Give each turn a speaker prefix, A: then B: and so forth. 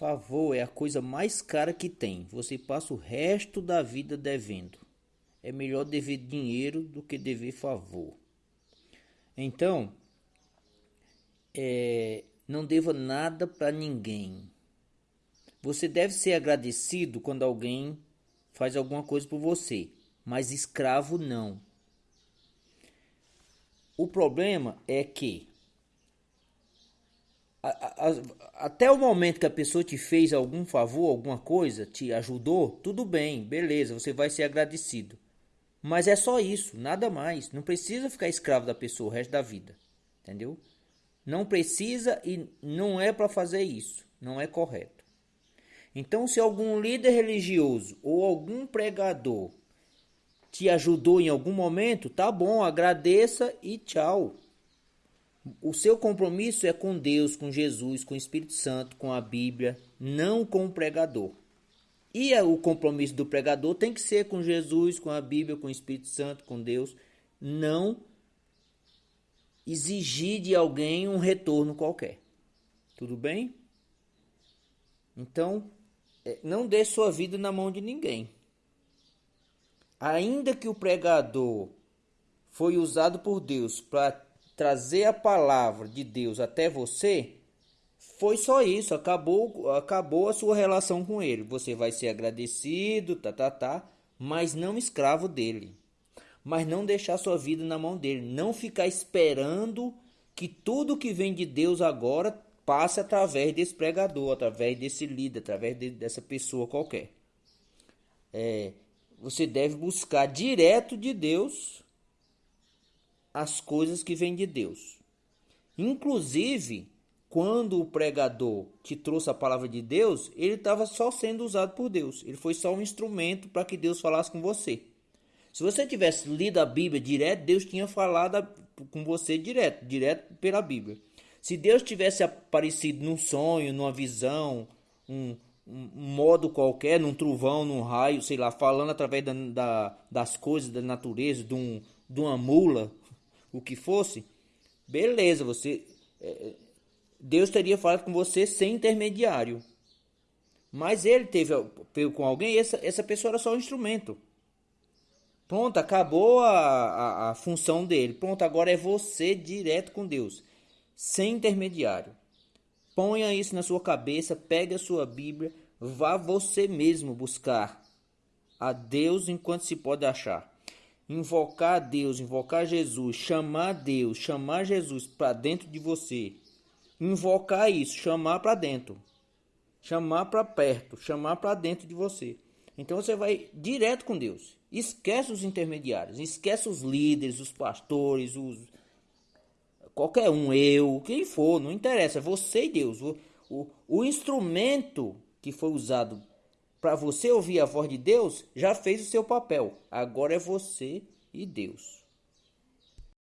A: Favor é a coisa mais cara que tem. Você passa o resto da vida devendo. É melhor dever dinheiro do que dever favor. Então, é, não deva nada para ninguém. Você deve ser agradecido quando alguém faz alguma coisa por você, mas escravo não. O problema é que até o momento que a pessoa te fez algum favor, alguma coisa, te ajudou, tudo bem, beleza, você vai ser agradecido. Mas é só isso, nada mais. Não precisa ficar escravo da pessoa o resto da vida. Entendeu? Não precisa e não é para fazer isso. Não é correto. Então, se algum líder religioso ou algum pregador te ajudou em algum momento, tá bom, agradeça e tchau. O seu compromisso é com Deus, com Jesus, com o Espírito Santo, com a Bíblia, não com o pregador. E o compromisso do pregador tem que ser com Jesus, com a Bíblia, com o Espírito Santo, com Deus, não exigir de alguém um retorno qualquer. Tudo bem? Então, é, não dê sua vida na mão de ninguém. Ainda que o pregador foi usado por Deus para trazer a palavra de Deus até você, foi só isso, acabou, acabou a sua relação com ele. Você vai ser agradecido, tá, tá, tá, mas não escravo dele mas não deixar sua vida na mão dele, não ficar esperando que tudo que vem de Deus agora passe através desse pregador, através desse líder, através de, dessa pessoa qualquer. É, você deve buscar direto de Deus as coisas que vêm de Deus. Inclusive, quando o pregador te trouxe a palavra de Deus, ele estava só sendo usado por Deus. Ele foi só um instrumento para que Deus falasse com você. Se você tivesse lido a Bíblia direto, Deus tinha falado com você direto, direto pela Bíblia. Se Deus tivesse aparecido num sonho, numa visão, um, um, modo qualquer, num trovão, num raio, sei lá, falando através da, da, das coisas da natureza, de, um, de uma mula, o que fosse, beleza, você. É, Deus teria falado com você sem intermediário. Mas ele teve com alguém, essa, essa pessoa era só um instrumento. Pronto, acabou a, a, a função dele. Pronto, agora é você direto com Deus, sem intermediário. Ponha isso na sua cabeça, pegue a sua Bíblia, vá você mesmo buscar a Deus enquanto se pode achar. Invocar Deus, invocar Jesus, chamar Deus, chamar Jesus para dentro de você. Invocar isso, chamar para dentro. Chamar para perto, chamar para dentro de você. Então você vai direto com Deus. Esquece os intermediários, esquece os líderes, os pastores, os qualquer um, eu, quem for, não interessa, você e Deus. O, o, o instrumento que foi usado para você ouvir a voz de Deus já fez o seu papel. Agora é você e Deus.